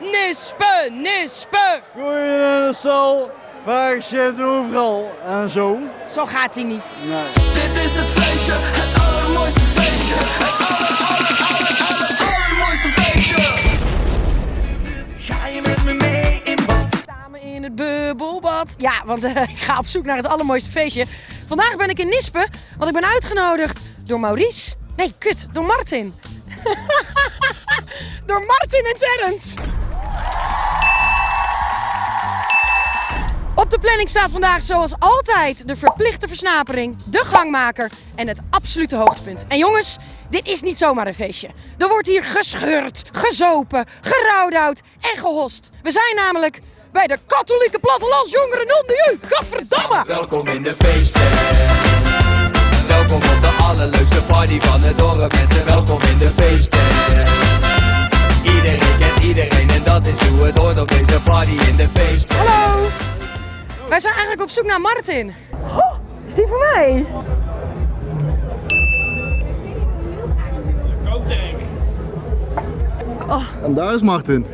Nispen, Nispen. Je in de stal, vaak zit overal en zo. Zo gaat hij niet. Nee. Dit is het feestje, het allermooiste feestje. Het aller, aller, aller, aller, allermooiste feestje. Ga je met me mee in bad? Samen in het bubbelbad. Ja, want eh, ik ga op zoek naar het allermooiste feestje. Vandaag ben ik in Nispen, want ik ben uitgenodigd door Maurice. Nee, kut, door Martin. door Martin en Terrence. Op de planning staat vandaag zoals altijd de verplichte versnapering, de gangmaker en het absolute hoogtepunt. En jongens, dit is niet zomaar een feestje. Er wordt hier gescheurd, gezopen, gerouwdout en gehost. We zijn namelijk bij de katholieke plattelandsjongeren non de. Gadverdamme! Welkom in de feesten. Welkom op de allerleukste party van het dorp. Mensen, Wij zijn eigenlijk op zoek naar Martin. Oh, is die voor mij? En daar is Martin.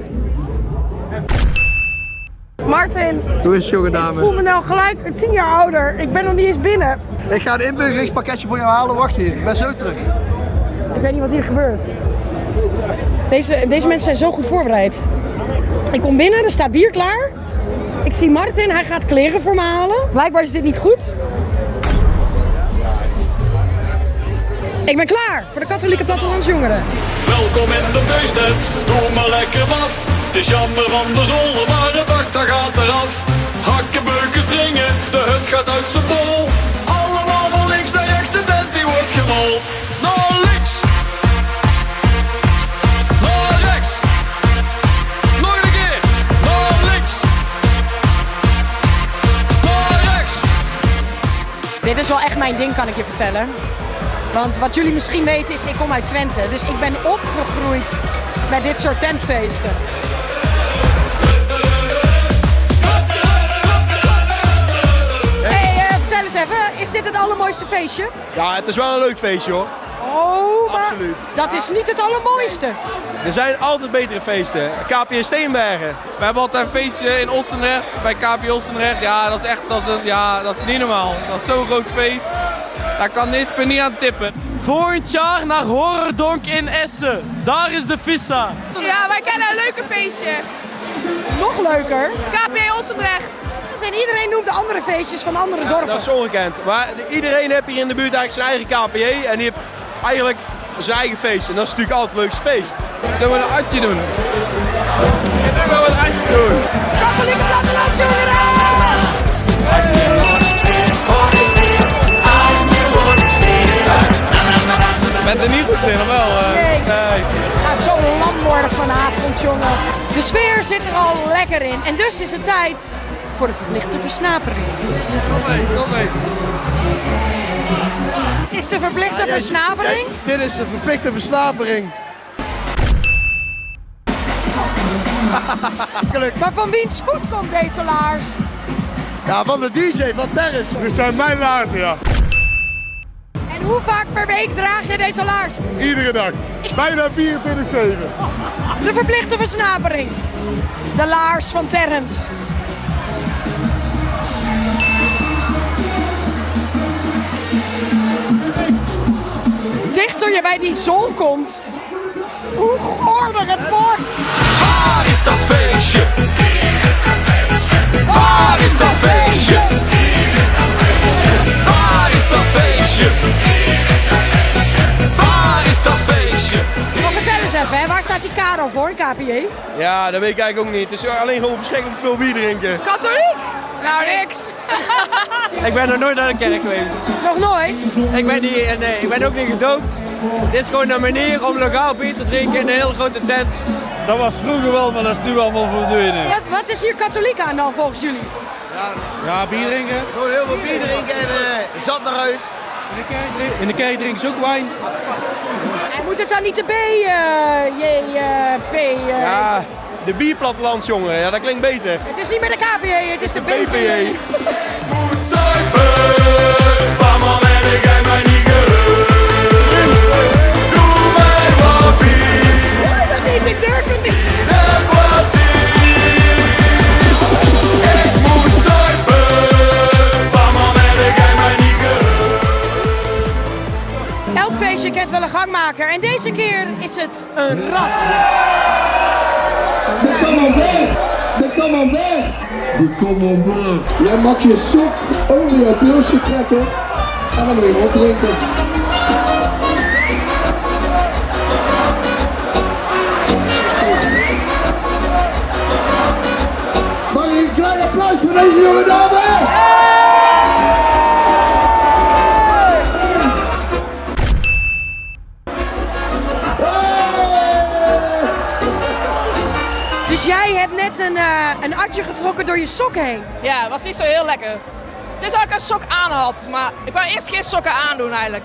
Martin, Hoe is het, jonge ik voel dame? me nou gelijk tien jaar ouder. Ik ben nog niet eens binnen. Ik ga een inburgeringspakketje voor jou halen. Wacht hier, ik ben zo terug. Ik weet niet wat hier gebeurt. Deze, deze mensen zijn zo goed voorbereid. Ik kom binnen, er staat bier klaar. Ik zie Martin, hij gaat kleren voor me halen. Blijkbaar is dit niet goed. Ik ben klaar voor de katholieke plattelandsjongeren. Welkom in de feesttent, doe maar lekker waf. Het is jammer van de zolder, maar het dak dat gaat eraf. Hakken, beuken, springen, de hut gaat uit zijn bol. Allemaal van links naar rechts, de tent die wordt gerold. Is wel echt mijn ding, kan ik je vertellen. Want wat jullie misschien weten is, ik kom uit Twente. Dus ik ben opgegroeid met dit soort tentfeesten. Hey, eh, vertel eens even, is dit het allermooiste feestje? Ja, het is wel een leuk feestje hoor. Maar Absoluut. dat is niet het allermooiste. Er zijn altijd betere feesten. KPN Steenbergen. We hebben altijd een feestje in Olstenrecht, bij KP Olstenrecht. Ja, dat is echt dat is een, ja, dat is niet normaal. Dat is zo'n groot feest. Daar kan Nispen niet aan tippen. Volgend jaar naar Horrordonk in Essen. Daar is de vissa. Ja, wij kennen een leuke feestje. Nog leuker. KP Olsendrecht. En iedereen noemt de andere feestjes van andere dorpen. Dat is ongekend. Maar iedereen heeft hier in de buurt eigenlijk zijn eigen KPJ. En die heeft eigenlijk zijn eigen feest. En dat is natuurlijk altijd het leukste feest. Zullen we een atje doen? Ik wil wel een ijsje doen. Katholieke plattelandsjongeren! Bent er niet goed in, of wel? eh? Nee. nee. Ik ga zo lam worden vanavond, jongen. De sfeer zit er al lekker in. En dus is het tijd voor de verplichte versnapering. Kom mee, kom mee. Is de verplichte versnapering? Dit is de verplichte versnapering. Maar van wiens voet komt deze laars? Ja, van de DJ, van Terris. Dit zijn mijn laarzen, ja. En hoe vaak per week draag je deze laars? Iedere dag. Bijna 24-7. De verplichte versnapering. De laars van Terrence. Dichter je bij die zon komt, hoe goorder het wordt. Waar is dat feestje? Waar is dat feestje? Waar is dat feestje? Waar is dat feestje? Maar vertel eens even, hè, waar staat die Karel voor, KPJ? Ja, dat weet ik eigenlijk ook niet. Het is alleen gewoon verschrikkelijk veel bier drinken. Katholiek? Nou, niks. Ik ben nog nooit naar de kerk geweest. Nog nooit? Ik ben, niet, eh, nee, ik ben ook niet gedoopt. Dit is gewoon een manier om lokaal bier te drinken in een hele grote tent. Dat was vroeger wel, maar dat is nu allemaal verdwenen. Wat, wat is hier katholiek aan dan volgens jullie? Ja, bier drinken. Gewoon heel veel bier drinken en eh, zat naar huis. In de kerk drinken ze ook wijn. Moet het dan niet de B, eh, J, eh, P? eh, Ja, de bierplattelands, jongen. Ja, dat klinkt beter. Het is niet meer de KPJ, het, is de, de BPJ. Moet zuipen, man en ik heb mij niet Doe mij wat bier. niet, ik durf het niet. Elk feestje kent wel een gangmaker en deze keer is het een rat. De camembert! De camembert! De camembert! Jij mag je sok over je pilsje trekken en dan moet je Dus jij hebt net een, eh, een atje getrokken door je sok heen. Ja, was niet zo heel lekker. Het is dat ik een sok aan had, maar ik wou eerst geen sokken aandoen eigenlijk.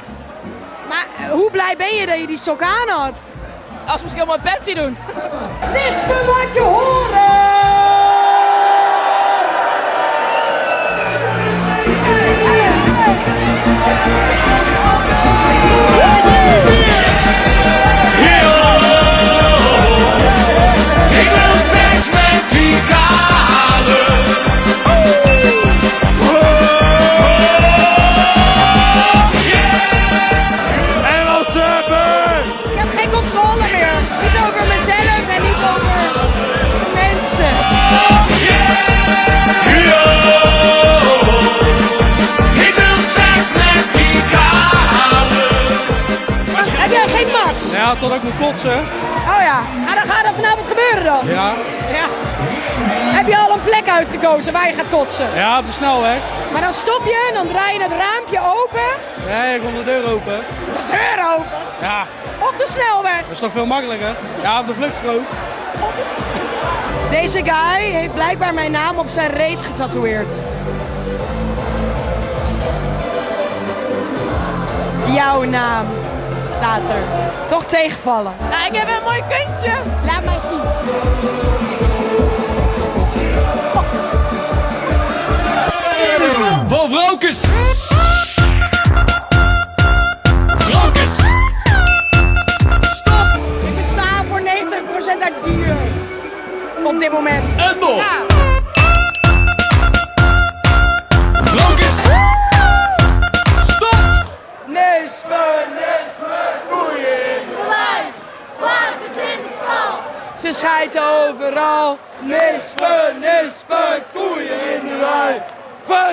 Maar eh, hoe blij ben je dat je die sok aan had? Als misschien wel mijn panty doen. Lispen laat je horen! Ja, tot ik moet kotsen. Oh ja, ga dan, ga dan vanavond gebeuren dan? Ja. Ja. Heb je al een plek uitgekozen waar je gaat kotsen? Ja, op de snelweg. Maar dan stop je en dan draai je het raampje open. Nee, ik kom de deur open. De deur open. Ja, Op de snelweg. dat is toch veel makkelijker? Ja, op de vluchtstrook. Deze guy heeft blijkbaar mijn naam op zijn reet getatoeëerd. Jouw naam staat er. Toch tegenvallen. Nou, ik heb een mooi kunstje. Laat mij zien. Van. Vrokes.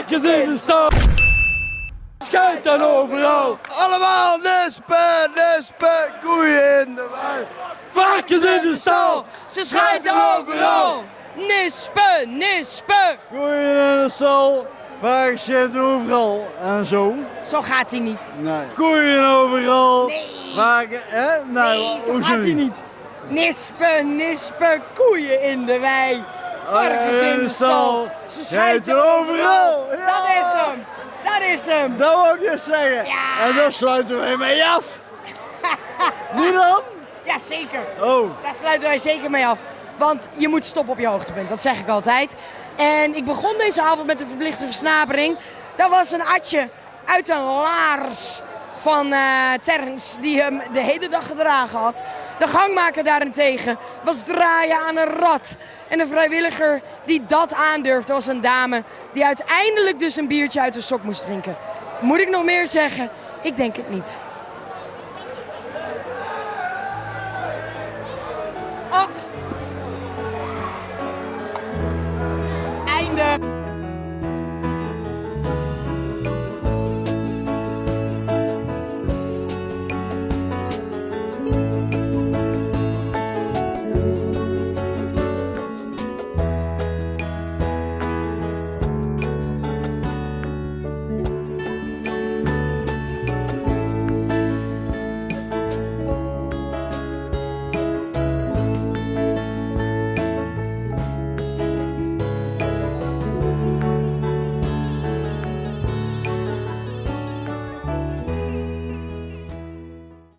Varkens in de stad. Schijt dan overal. Allemaal nispen, nispen, koeien in de wei. Varkens in de stal. Ze schijten overal. Nispe, nispe. Koeien in de stal, varkens zitten overal en zo. Zo gaat hij niet. Nee. Koeien overal. Nee. Varken, hè? Nou, Nee, zo gaat hij niet. Nispe, nispe, koeien in de wei. Varkens in de stal. Ze schijten overal. Ja. Dat is hem. Dat is hem. Dat wou ik dus zeggen. Ja. En dan sluiten we mee af. nu dan? Ja, zeker. Oh. Daar sluiten wij zeker mee af. Want je moet stoppen op je hoogtepunt, dat zeg ik altijd. En ik begon deze avond met een verplichte versnapering. Dat was een atje uit een laars van eh Terrence, die hem de hele dag gedragen had. De gangmaker daarentegen was draaien aan een rat. En de vrijwilliger die dat aandurfde was een dame die uiteindelijk dus een biertje uit de sok moest drinken. Moet ik nog meer zeggen? Ik denk het niet.